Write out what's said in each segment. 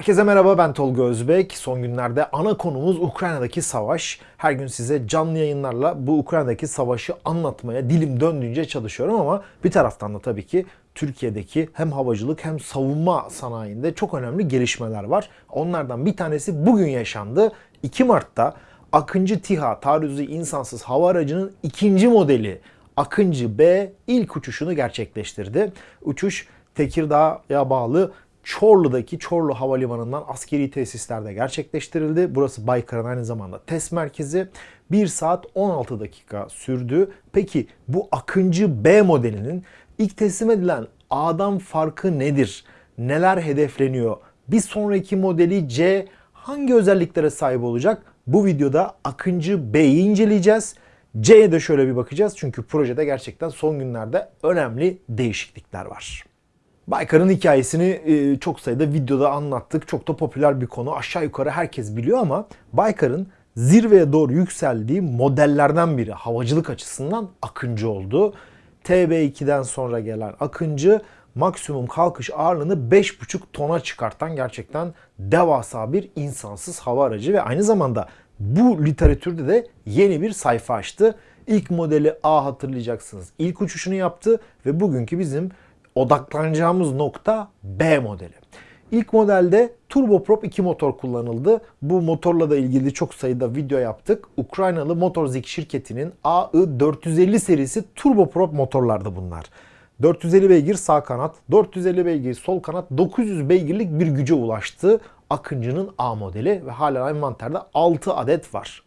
Herkese merhaba ben Tolga Özbek. Son günlerde ana konumuz Ukrayna'daki savaş. Her gün size canlı yayınlarla bu Ukrayna'daki savaşı anlatmaya dilim döndüğünce çalışıyorum ama bir taraftan da tabii ki Türkiye'deki hem havacılık hem savunma sanayinde çok önemli gelişmeler var. Onlardan bir tanesi bugün yaşandı. 2 Mart'ta Akıncı TİHA taarruzi insansız hava aracının ikinci modeli Akıncı B ilk uçuşunu gerçekleştirdi. Uçuş Tekirdağ'a bağlı Çorlu'daki Çorlu Havalimanı'ndan askeri tesislerde gerçekleştirildi. Burası Baykar'ın aynı zamanda test merkezi. 1 saat 16 dakika sürdü. Peki bu Akıncı B modelinin ilk teslim edilen A'dan farkı nedir? Neler hedefleniyor? Bir sonraki modeli C hangi özelliklere sahip olacak? Bu videoda Akıncı B'yi inceleyeceğiz. C'ye de şöyle bir bakacağız çünkü projede gerçekten son günlerde önemli değişiklikler var. Baykar'ın hikayesini e, çok sayıda videoda anlattık. Çok da popüler bir konu. Aşağı yukarı herkes biliyor ama Baykar'ın zirveye doğru yükseldiği modellerden biri havacılık açısından Akıncı oldu. TB2'den sonra gelen Akıncı maksimum kalkış ağırlığını 5,5 tona çıkartan gerçekten devasa bir insansız hava aracı ve aynı zamanda bu literatürde de yeni bir sayfa açtı. İlk modeli A hatırlayacaksınız. İlk uçuşunu yaptı ve bugünkü bizim odaklanacağımız nokta B modeli. İlk modelde turboprop 2 motor kullanıldı. Bu motorla da ilgili çok sayıda video yaptık. Ukraynalı Motorzik şirketinin AI450 serisi turboprop motorlardı bunlar. 450 beygir sağ kanat, 450 beygir sol kanat, 900 beygirlik bir güce ulaştı Akıncı'nın A modeli ve hala envanterde 6 adet var.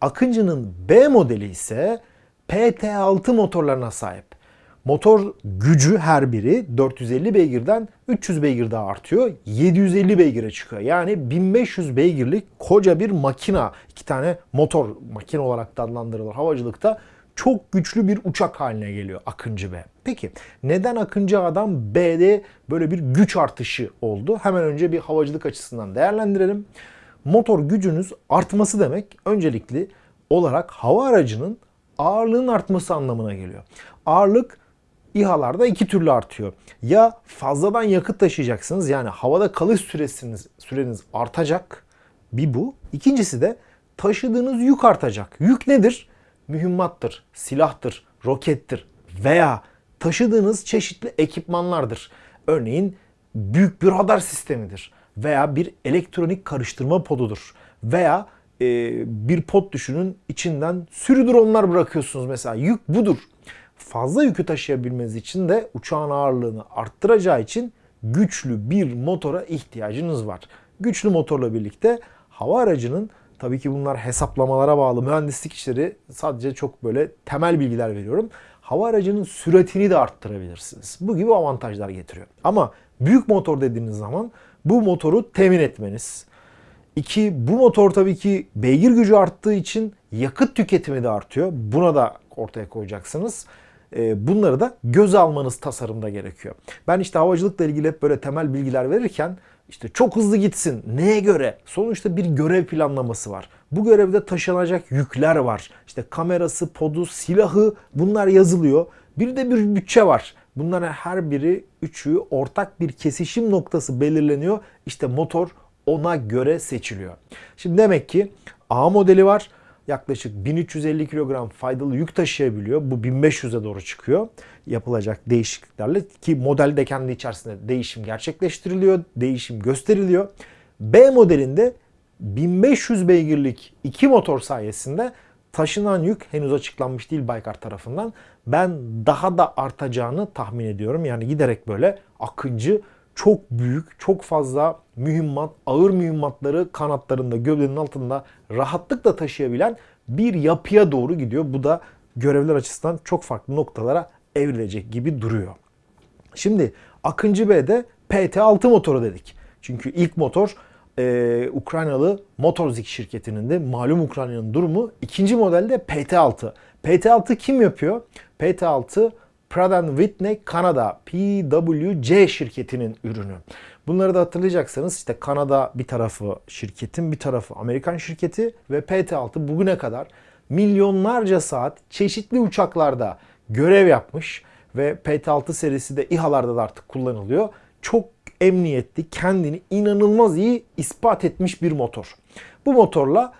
Akıncı'nın B modeli ise PT6 motorlarına sahip. Motor gücü her biri 450 beygirden 300 beygir daha artıyor. 750 beygire çıkıyor. Yani 1500 beygirlik koca bir makina. iki tane motor makine olarak da adlandırılır havacılıkta. Çok güçlü bir uçak haline geliyor Akıncı B. Peki neden Akıncı A'dan B'de böyle bir güç artışı oldu? Hemen önce bir havacılık açısından değerlendirelim. Motor gücünüz artması demek öncelikli olarak hava aracının ağırlığın artması anlamına geliyor. Ağırlık İHA'larda iki türlü artıyor. Ya fazladan yakıt taşıyacaksınız yani havada kalış süresiniz, süreniz artacak. Bir bu. İkincisi de taşıdığınız yük artacak. Yük nedir? Mühimmattır, silahtır, rokettir veya taşıdığınız çeşitli ekipmanlardır. Örneğin büyük bir radar sistemidir veya bir elektronik karıştırma podudur veya e, bir pod düşünün içinden sürü dronlar bırakıyorsunuz mesela. Yük budur fazla yükü taşıyabilmeniz için de uçağın ağırlığını arttıracağı için güçlü bir motora ihtiyacınız var. Güçlü motorla birlikte hava aracının tabii ki bunlar hesaplamalara bağlı mühendislik işleri sadece çok böyle temel bilgiler veriyorum. Hava aracının süratini de arttırabilirsiniz. Bu gibi avantajlar getiriyor. Ama büyük motor dediğiniz zaman bu motoru temin etmeniz. İki, bu motor tabii ki beygir gücü arttığı için yakıt tüketimi de artıyor. Buna da ortaya koyacaksınız. Ee, bunları da göz almanız tasarımda gerekiyor. Ben işte havacılıkla ilgili hep böyle temel bilgiler verirken işte çok hızlı gitsin. Neye göre? Sonuçta bir görev planlaması var. Bu görevde taşınacak yükler var. İşte kamerası, podu, silahı bunlar yazılıyor. Bir de bir bütçe var. Bunların her biri üçü ortak bir kesişim noktası belirleniyor. İşte motor ona göre seçiliyor. Şimdi demek ki A modeli var yaklaşık 1350 kilogram faydalı yük taşıyabiliyor. Bu 1500'e doğru çıkıyor yapılacak değişikliklerle ki modelde kendi içerisinde değişim gerçekleştiriliyor, değişim gösteriliyor. B modelinde 1500 beygirlik iki motor sayesinde taşınan yük henüz açıklanmış değil Baykar tarafından. Ben daha da artacağını tahmin ediyorum. Yani giderek böyle akıncı çok büyük, çok fazla mühimmat, ağır mühimmatları kanatlarında, gövdenin altında rahatlıkla taşıyabilen bir yapıya doğru gidiyor. Bu da görevler açısından çok farklı noktalara evrilecek gibi duruyor. Şimdi Akıncı B'de PT6 motoru dedik. Çünkü ilk motor e, Ukraynalı Motorzik şirketinin de malum Ukrayna'nın durumu. İkinci modelde PT6. PT6 kim yapıyor? PT6 Pratt Whitney Kanada PWC şirketinin ürünü. Bunları da hatırlayacaksanız işte Kanada bir tarafı şirketin bir tarafı Amerikan şirketi ve PT6 bugüne kadar milyonlarca saat çeşitli uçaklarda görev yapmış ve PT6 serisi de İHA'larda da artık kullanılıyor. Çok emniyetli, kendini inanılmaz iyi ispat etmiş bir motor. Bu motorla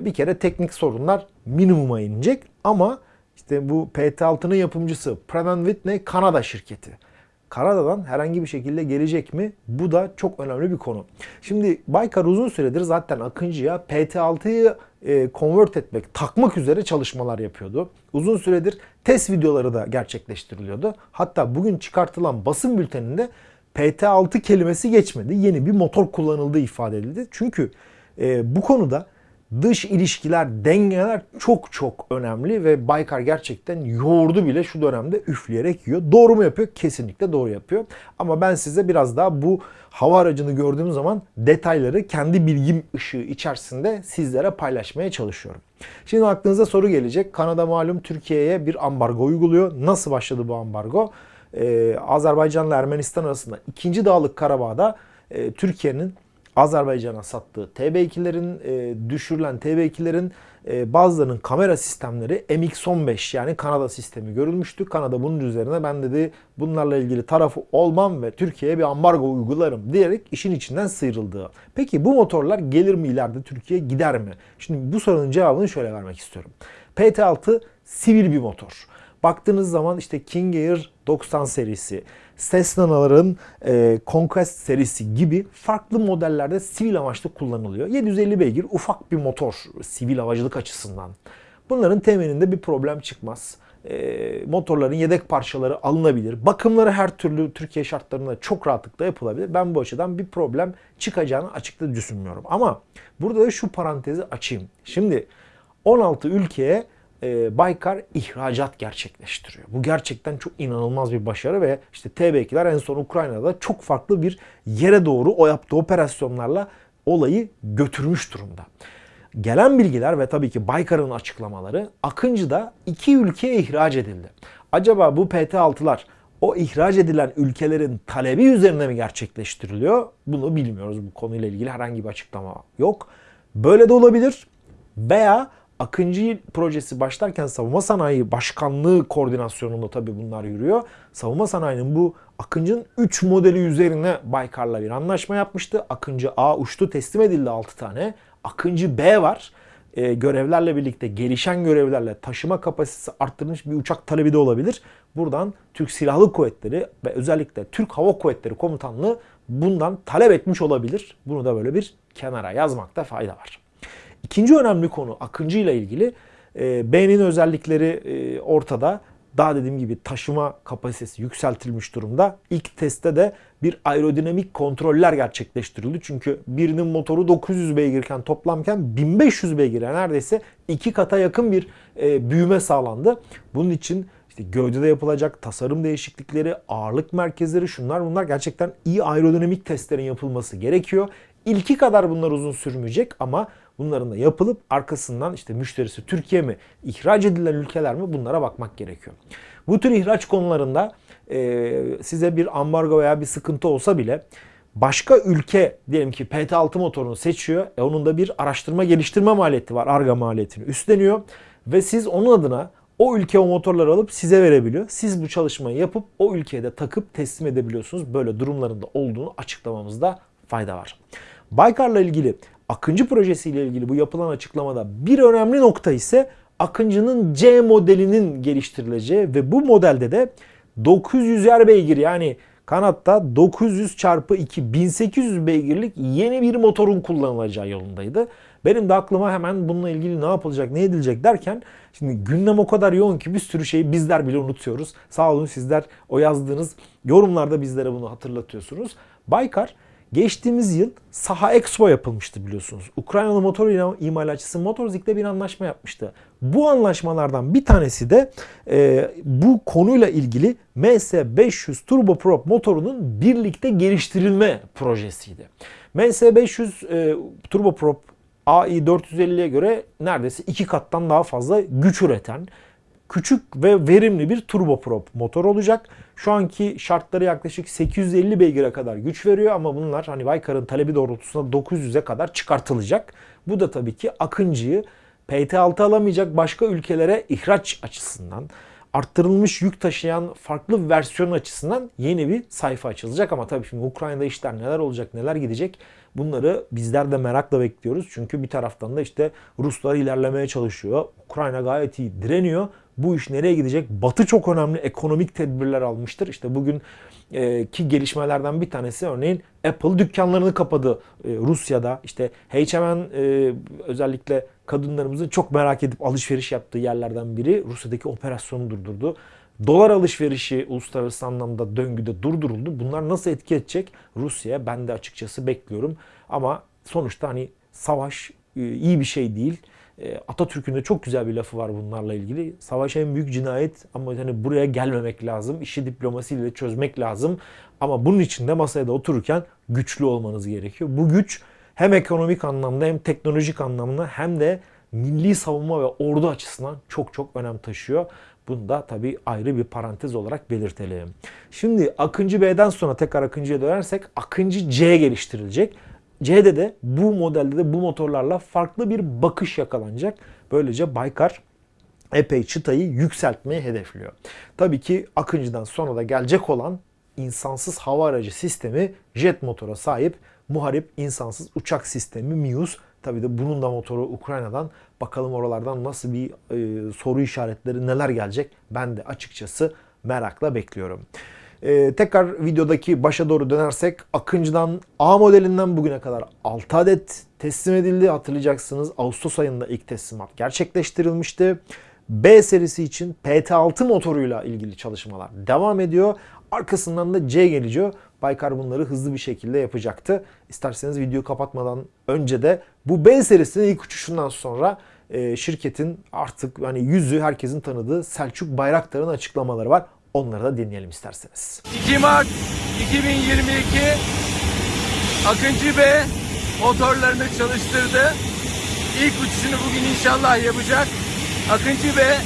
bir kere teknik sorunlar minimuma inecek ama işte bu PT6'nın yapımcısı Pratt Whitney Kanada şirketi. Kanada'dan herhangi bir şekilde gelecek mi? Bu da çok önemli bir konu. Şimdi Baykar uzun süredir zaten Akıncı'ya PT6'yı e, convert etmek, takmak üzere çalışmalar yapıyordu. Uzun süredir test videoları da gerçekleştiriliyordu. Hatta bugün çıkartılan basın bülteninde PT6 kelimesi geçmedi. Yeni bir motor kullanıldığı ifade edildi. Çünkü e, bu konuda dış ilişkiler, dengeler çok çok önemli ve Baykar gerçekten yoğurdu bile şu dönemde üfleyerek yiyor. Doğru mu yapıyor? Kesinlikle doğru yapıyor. Ama ben size biraz daha bu hava aracını gördüğüm zaman detayları kendi bilgim ışığı içerisinde sizlere paylaşmaya çalışıyorum. Şimdi aklınıza soru gelecek. Kanada malum Türkiye'ye bir ambargo uyguluyor. Nasıl başladı bu ambargo? Ee, Azerbaycan ile Ermenistan arasında 2. Dağlık Karabağ'da e, Türkiye'nin Azerbaycan'a sattığı TB2'lerin, e, düşürülen TB2'lerin e, bazılarının kamera sistemleri MX-15 yani Kanada sistemi görülmüştü. Kanada bunun üzerine ben dedi bunlarla ilgili tarafı olmam ve Türkiye'ye bir ambargo uygularım diyerek işin içinden sıyrıldı. Peki bu motorlar gelir mi ileride Türkiye gider mi? Şimdi bu sorunun cevabını şöyle vermek istiyorum. PT6 sivil bir motor. Baktığınız zaman işte King Air 90 serisi, Cessna'ların e, Conquest serisi gibi farklı modellerde sivil amaçlı kullanılıyor. 750 beygir ufak bir motor sivil havacılık açısından. Bunların temelinde bir problem çıkmaz. E, motorların yedek parçaları alınabilir. Bakımları her türlü Türkiye şartlarında çok rahatlıkla yapılabilir. Ben bu açıdan bir problem çıkacağını açıkça düşünmüyorum. Ama burada da şu parantezi açayım. Şimdi 16 ülkeye e, Baykar ihracat gerçekleştiriyor. Bu gerçekten çok inanılmaz bir başarı ve işte TB2'ler en son Ukrayna'da çok farklı bir yere doğru o yaptığı operasyonlarla olayı götürmüş durumda. Gelen bilgiler ve tabii ki Baykar'ın açıklamaları Akıncı'da iki ülkeye ihraç edildi. Acaba bu PT6'lar o ihraç edilen ülkelerin talebi üzerine mi gerçekleştiriliyor? Bunu bilmiyoruz. Bu konuyla ilgili herhangi bir açıklama yok. Böyle de olabilir. Veya Akıncı projesi başlarken savunma sanayi başkanlığı koordinasyonunda tabii bunlar yürüyor. Savunma sanayinin bu Akıncı'nın 3 modeli üzerine Baykar'la bir anlaşma yapmıştı. Akıncı A uçtu teslim edildi 6 tane. Akıncı B var. Ee, görevlerle birlikte gelişen görevlerle taşıma kapasitesi arttırılmış bir uçak talebi de olabilir. Buradan Türk Silahlı Kuvvetleri ve özellikle Türk Hava Kuvvetleri Komutanlığı bundan talep etmiş olabilir. Bunu da böyle bir kenara yazmakta fayda var. İkinci önemli konu Akıncı ile ilgili. E, B'nin özellikleri e, ortada. Daha dediğim gibi taşıma kapasitesi yükseltilmiş durumda. İlk testte de bir aerodinamik kontroller gerçekleştirildi. Çünkü birinin motoru 900 beygirken toplamken 1500 beygire neredeyse iki kata yakın bir e, büyüme sağlandı. Bunun için işte gövdede yapılacak tasarım değişiklikleri, ağırlık merkezleri şunlar bunlar gerçekten iyi aerodinamik testlerin yapılması gerekiyor. İlki kadar bunlar uzun sürmeyecek ama bunların da yapılıp arkasından işte müşterisi Türkiye mi, ihraç edilen ülkeler mi bunlara bakmak gerekiyor. Bu tür ihraç konularında e, size bir ambargo veya bir sıkıntı olsa bile başka ülke diyelim ki PT6 motorunu seçiyor. E onun da bir araştırma geliştirme maliyeti var. Arga maliyetini üstleniyor. Ve siz onun adına o ülke o motorları alıp size verebiliyor. Siz bu çalışmayı yapıp o ülkeye de takıp teslim edebiliyorsunuz. Böyle durumlarında olduğunu açıklamamızda fayda var. Baykar'la ilgili Akıncı projesiyle ilgili bu yapılan açıklamada bir önemli nokta ise Akıncı'nın C modelinin geliştirileceği ve bu modelde de 900 er beygir yani kanatta 900 çarpı 2 1800 beygirlik yeni bir motorun kullanılacağı yolundaydı. Benim de aklıma hemen bununla ilgili ne yapılacak, ne edilecek derken şimdi gündem o kadar yoğun ki bir sürü şeyi bizler bile unutuyoruz. Sağ olun sizler o yazdığınız yorumlarda bizlere bunu hatırlatıyorsunuz. Baykar Geçtiğimiz yıl Saha Expo yapılmıştı biliyorsunuz. Ukraynalı motor imalatçısı Motorzik'le bir anlaşma yapmıştı. Bu anlaşmalardan bir tanesi de e, bu konuyla ilgili MS500 turboprop motorunun birlikte geliştirilme projesiydi. MS500 e, turboprop AI450'ye göre neredeyse iki kattan daha fazla güç üreten küçük ve verimli bir turboprop motor olacak. Şu anki şartları yaklaşık 850 beygire kadar güç veriyor ama bunlar hani Baykar'ın talebi doğrultusunda 900'e kadar çıkartılacak. Bu da tabii ki Akıncı'yı PT6 alamayacak başka ülkelere ihraç açısından arttırılmış yük taşıyan farklı versiyon açısından yeni bir sayfa açılacak. Ama tabii şimdi Ukrayna'da işler neler olacak, neler gidecek bunları bizler de merakla bekliyoruz. Çünkü bir taraftan da işte Ruslar ilerlemeye çalışıyor. Ukrayna gayet iyi direniyor. Bu iş nereye gidecek? Batı çok önemli ekonomik tedbirler almıştır. İşte bugün e, ki gelişmelerden bir tanesi örneğin Apple dükkanlarını kapadı e, Rusya'da. İşte H&M özellikle kadınlarımızın çok merak edip alışveriş yaptığı yerlerden biri Rusya'daki operasyonu durdurdu. Dolar alışverişi uluslararası anlamda döngüde durduruldu. Bunlar nasıl etki edecek Rusya'ya ben de açıkçası bekliyorum. Ama sonuçta hani savaş iyi bir şey değil. E, Atatürk'ün de çok güzel bir lafı var bunlarla ilgili. Savaş en büyük cinayet ama hani buraya gelmemek lazım. İşi diplomasiyle çözmek lazım. Ama bunun için de masaya da otururken güçlü olmanız gerekiyor. Bu güç hem ekonomik anlamda hem teknolojik anlamda hem de milli savunma ve ordu açısından çok çok önem taşıyor. Bunu da tabii ayrı bir parantez olarak belirtelim. Şimdi Akıncı B'den sonra tekrar Akıncı'ya dönersek Akıncı C geliştirilecek. C'de de bu modelde de bu motorlarla farklı bir bakış yakalanacak. Böylece Baykar epey çıtayı yükseltmeyi hedefliyor. Tabii ki Akıncı'dan sonra da gelecek olan insansız hava aracı sistemi jet motora sahip muharip insansız uçak sistemi MIUS. Tabii de bunun da motoru Ukrayna'dan. Bakalım oralardan nasıl bir e, soru işaretleri neler gelecek ben de açıkçası merakla bekliyorum. Ee, tekrar videodaki başa doğru dönersek Akıncı'dan A modelinden bugüne kadar 6 adet teslim edildi. Hatırlayacaksınız Ağustos ayında ilk teslimat gerçekleştirilmişti. B serisi için PT6 motoruyla ilgili çalışmalar devam ediyor. Arkasından da C geliyor. Baykar bunları hızlı bir şekilde yapacaktı. İsterseniz videoyu kapatmadan önce de bu B serisinin ilk uçuşundan sonra e, şirketin artık hani yüzü herkesin tanıdığı Selçuk Bayraktar'ın açıklamaları var. Onları da dinleyelim isterseniz. 2 Mart 2022 Akıncı Bey motorlarını çalıştırdı. İlk uçuşunu bugün inşallah yapacak. Akıncı Bey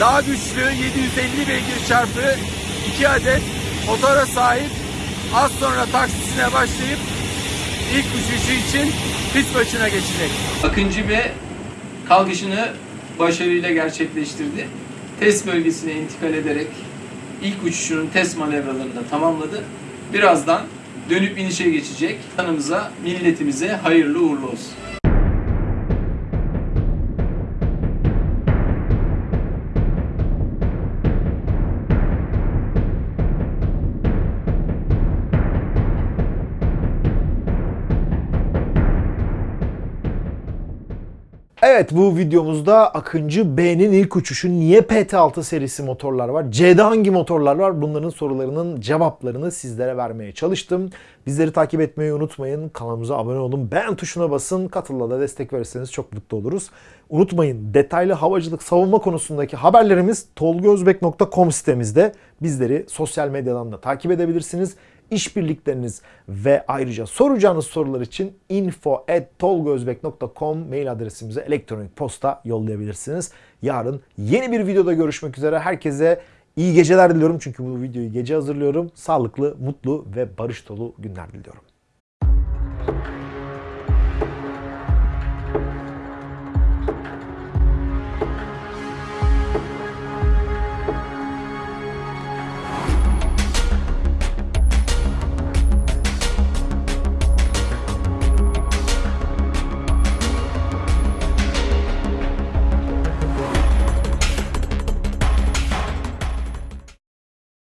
daha güçlü 750 beygir çarpı 2 adet motora sahip. Az sonra taksisine başlayıp ilk uçuşu için pist başına geçecek. Akıncı Bey kalkışını başarıyla gerçekleştirdi. Test bölgesine intikal ederek ilk uçuşunun test manevralarını da tamamladı. Birazdan dönüp inişe geçecek. Tanımıza, milletimize hayırlı uğurlu olsun. Evet bu videomuzda Akıncı B'nin ilk uçuşu niye PT6 serisi motorlar var? C'de hangi motorlar var? Bunların sorularının cevaplarını sizlere vermeye çalıştım. Bizleri takip etmeyi unutmayın. Kanalımıza abone olun. Beğen tuşuna basın. Katılla da destek verirseniz çok mutlu oluruz. Unutmayın detaylı havacılık savunma konusundaki haberlerimiz tolgozbek.com sitemizde. Bizleri sosyal medyadan da takip edebilirsiniz işbirlikleriniz ve ayrıca soracağınız sorular için info@tolgozbek.com mail adresimize elektronik posta yollayabilirsiniz. Yarın yeni bir videoda görüşmek üzere. Herkese iyi geceler diliyorum çünkü bu videoyu gece hazırlıyorum. Sağlıklı, mutlu ve barış dolu günler diliyorum.